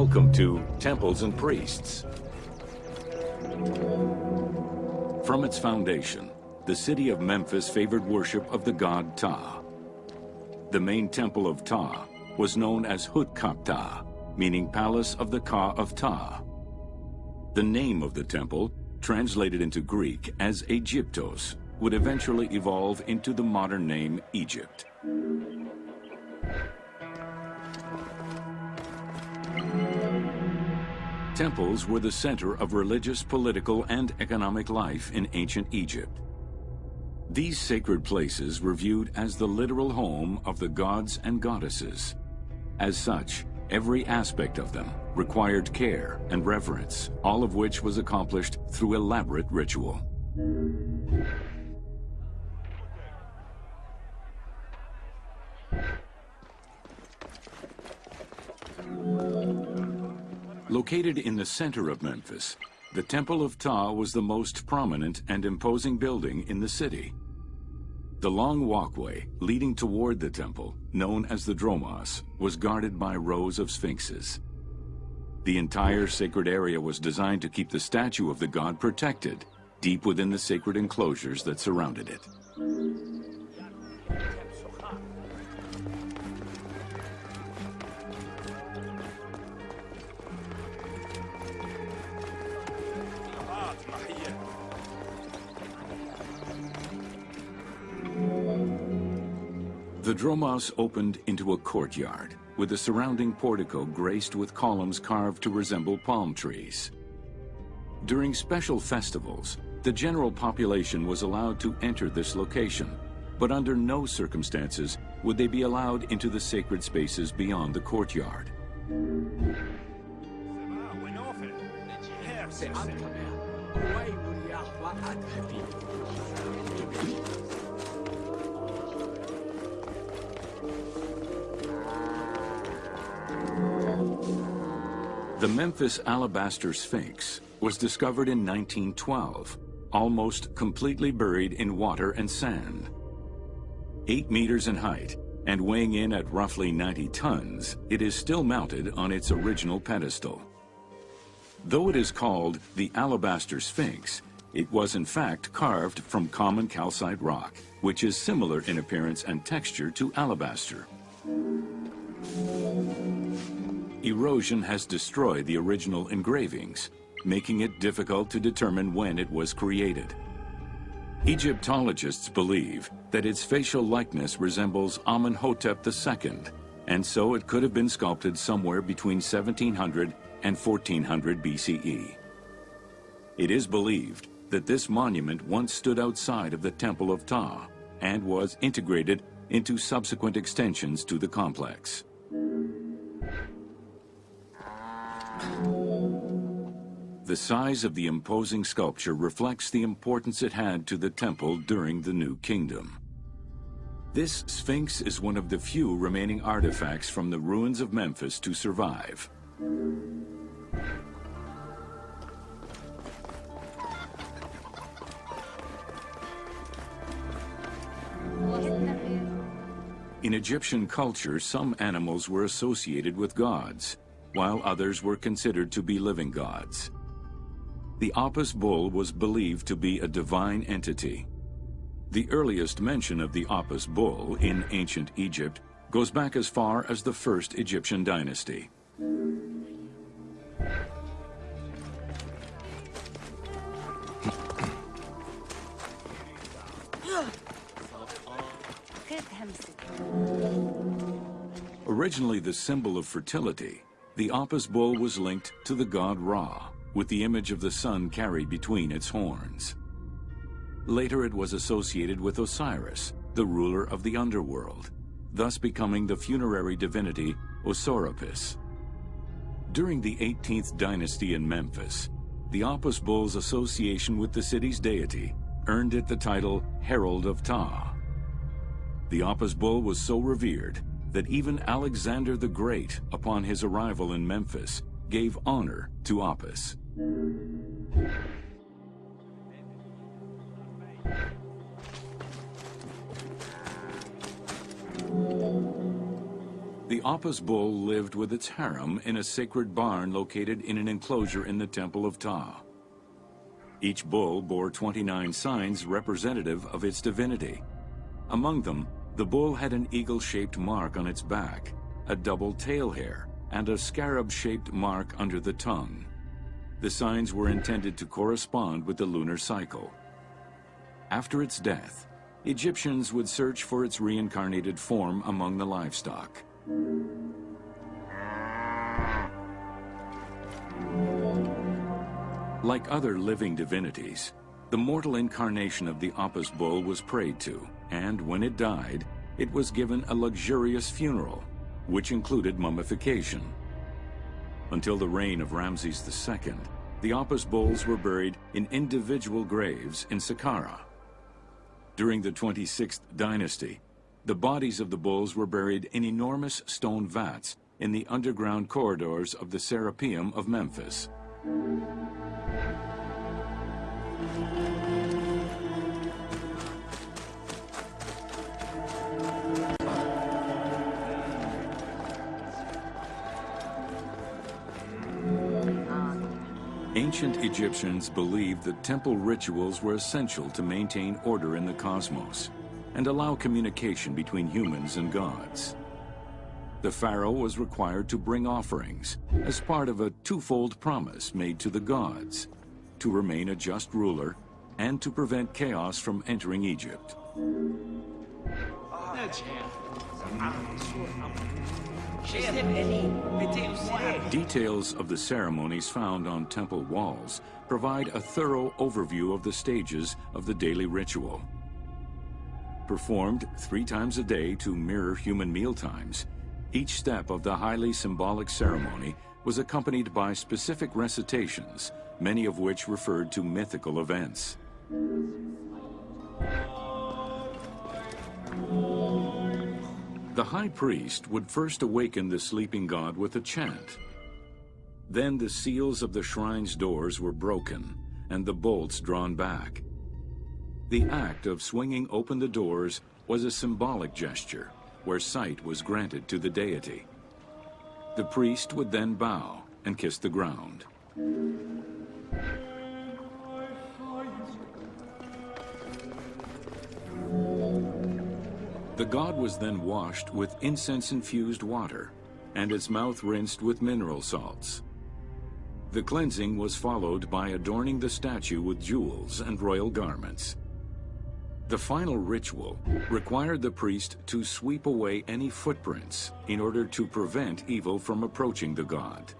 Welcome to Temples and Priests. From its foundation, the city of Memphis favored worship of the god Ptah. The main temple of Ptah was known as Hutkaptah, meaning Palace of the Ka of Ptah. The name of the temple, translated into Greek as Aegyptos, would eventually evolve into the modern name Egypt. Temples were the center of religious, political, and economic life in ancient Egypt. These sacred places were viewed as the literal home of the gods and goddesses. As such, every aspect of them required care and reverence, all of which was accomplished through elaborate ritual. Located in the center of Memphis, the Temple of Ptah was the most prominent and imposing building in the city. The long walkway leading toward the temple, known as the Dromos, was guarded by rows of sphinxes. The entire sacred area was designed to keep the statue of the god protected, deep within the sacred enclosures that surrounded it. The Dromos opened into a courtyard, with the surrounding portico graced with columns carved to resemble palm trees. During special festivals, the general population was allowed to enter this location, but under no circumstances would they be allowed into the sacred spaces beyond the courtyard. The Memphis Alabaster Sphinx was discovered in 1912, almost completely buried in water and sand. Eight meters in height and weighing in at roughly 90 tons, it is still mounted on its original pedestal. Though it is called the Alabaster Sphinx, it was in fact carved from common calcite rock, which is similar in appearance and texture to alabaster. Erosion has destroyed the original engravings, making it difficult to determine when it was created. Egyptologists believe that its facial likeness resembles Amenhotep II, and so it could have been sculpted somewhere between 1700 and 1400 BCE. It is believed that this monument once stood outside of the Temple of Ptah and was integrated into subsequent extensions to the complex. The size of the imposing sculpture reflects the importance it had to the temple during the New Kingdom. This Sphinx is one of the few remaining artifacts from the ruins of Memphis to survive. In Egyptian culture, some animals were associated with gods, while others were considered to be living gods. The Apis bull was believed to be a divine entity. The earliest mention of the Apis bull in ancient Egypt goes back as far as the first Egyptian dynasty. Originally the symbol of fertility, the Apis bull was linked to the god Ra, with the image of the sun carried between its horns. Later it was associated with Osiris, the ruler of the underworld, thus becoming the funerary divinity Osorapis. During the 18th dynasty in Memphis, the Apis bull's association with the city's deity earned it the title Herald of Ptah. The Apis bull was so revered that even Alexander the Great, upon his arrival in Memphis, gave honor to Apis. The Apis bull lived with its harem in a sacred barn located in an enclosure in the Temple of Ptah. Each bull bore 29 signs representative of its divinity. Among them, the bull had an eagle-shaped mark on its back, a double tail hair, and a scarab-shaped mark under the tongue. The signs were intended to correspond with the lunar cycle. After its death, Egyptians would search for its reincarnated form among the livestock. Like other living divinities, the mortal incarnation of the Apis bull was prayed to, and when it died, it was given a luxurious funeral, which included mummification. Until the reign of Ramses II, the Apis bulls were buried in individual graves in Saqqara. During the 26th dynasty, the bodies of the bulls were buried in enormous stone vats in the underground corridors of the Serapeum of Memphis. Ancient Egyptians believed that temple rituals were essential to maintain order in the cosmos and allow communication between humans and gods. The pharaoh was required to bring offerings as part of a twofold promise made to the gods, to remain a just ruler and to prevent chaos from entering Egypt. Details of the ceremonies found on temple walls provide a thorough overview of the stages of the daily ritual. Performed three times a day to mirror human meal times, each step of the highly symbolic ceremony was accompanied by specific recitations, many of which referred to mythical events. The high priest would first awaken the sleeping god with a chant. Then the seals of the shrine's doors were broken and the bolts drawn back. The act of swinging open the doors was a symbolic gesture where sight was granted to the deity. The priest would then bow and kiss the ground. The god was then washed with incense-infused water and its mouth rinsed with mineral salts. The cleansing was followed by adorning the statue with jewels and royal garments. The final ritual required the priest to sweep away any footprints in order to prevent evil from approaching the god.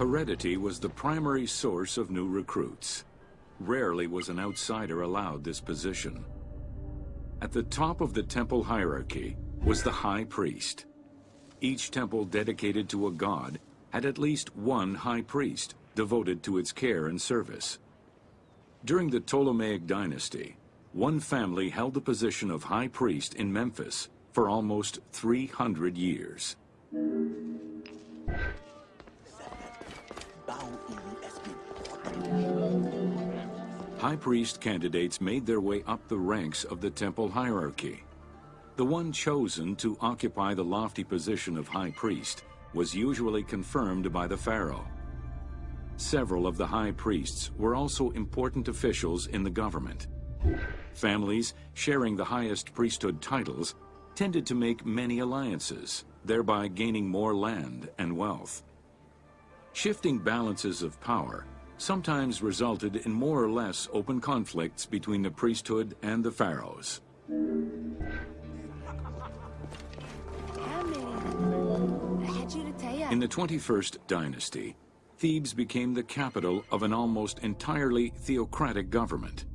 Heredity was the primary source of new recruits. Rarely was an outsider allowed this position. At the top of the temple hierarchy was the high priest. Each temple dedicated to a god had at least one high priest devoted to its care and service. During the Ptolemaic dynasty, one family held the position of high priest in Memphis for almost 300 years. High priest candidates made their way up the ranks of the temple hierarchy. The one chosen to occupy the lofty position of high priest was usually confirmed by the pharaoh. Several of the high priests were also important officials in the government. Families sharing the highest priesthood titles tended to make many alliances, thereby gaining more land and wealth. Shifting balances of power sometimes resulted in more or less open conflicts between the priesthood and the pharaohs. In the 21st dynasty, Thebes became the capital of an almost entirely theocratic government.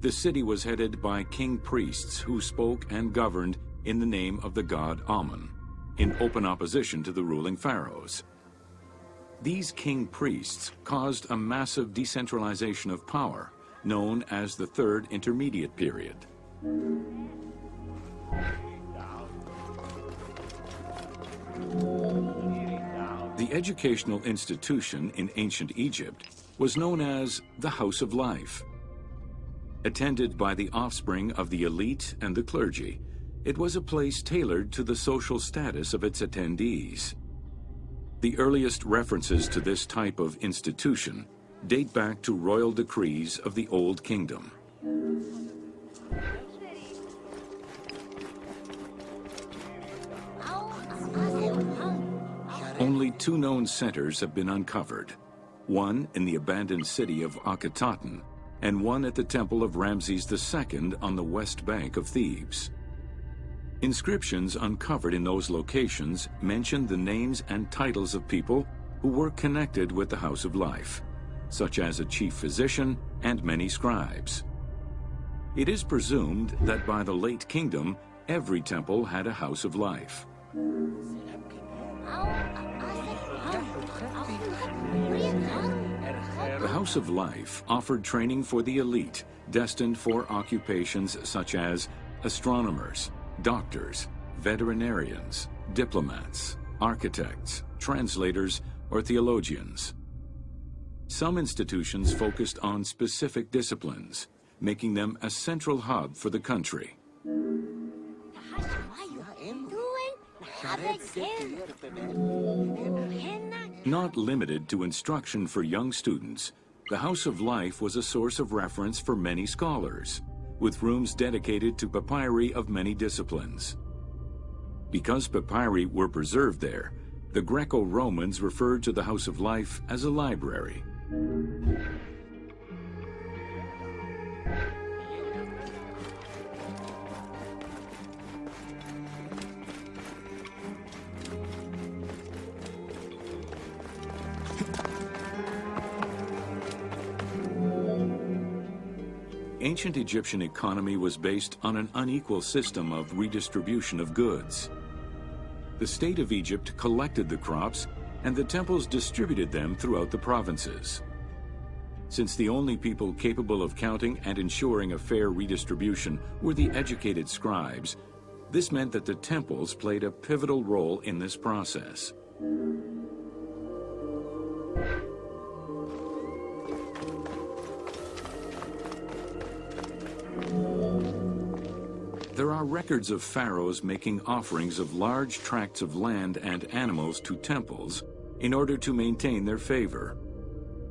The city was headed by king priests who spoke and governed in the name of the god Amun, in open opposition to the ruling pharaohs. These king priests caused a massive decentralization of power, known as the Third Intermediate Period. The educational institution in ancient Egypt was known as the House of Life. Attended by the offspring of the elite and the clergy, it was a place tailored to the social status of its attendees. The earliest references to this type of institution date back to royal decrees of the Old Kingdom. Only two known centers have been uncovered, one in the abandoned city of Akhetaten and one at the temple of Ramses II on the west bank of Thebes. Inscriptions uncovered in those locations mention the names and titles of people who were connected with the House of Life, such as a chief physician and many scribes. It is presumed that by the late kingdom, every temple had a House of Life. The House of Life offered training for the elite, destined for occupations such as astronomers, doctors, veterinarians, diplomats, architects, translators, or theologians. Some institutions focused on specific disciplines, making them a central hub for the country. Not limited to instruction for young students, the House of Life was a source of reference for many scholars, with rooms dedicated to papyri of many disciplines. Because papyri were preserved there, the Greco-Romans referred to the House of Life as a library. Ancient Egyptian economy was based on an unequal system of redistribution of goods. The state of Egypt collected the crops and the temples distributed them throughout the provinces. Since the only people capable of counting and ensuring a fair redistribution were the educated scribes, this meant that the temples played a pivotal role in this process. There are records of pharaohs making offerings of large tracts of land and animals to temples in order to maintain their favor.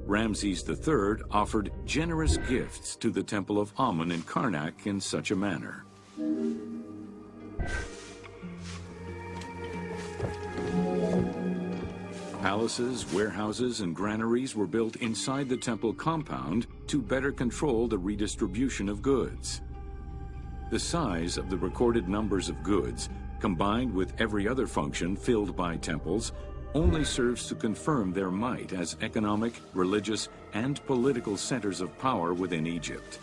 Ramses III offered generous gifts to the temple of Amun in Karnak in such a manner. Palaces, warehouses, and granaries were built inside the temple compound to better control the redistribution of goods. The size of the recorded numbers of goods, combined with every other function filled by temples, only serves to confirm their might as economic, religious, and political centers of power within Egypt.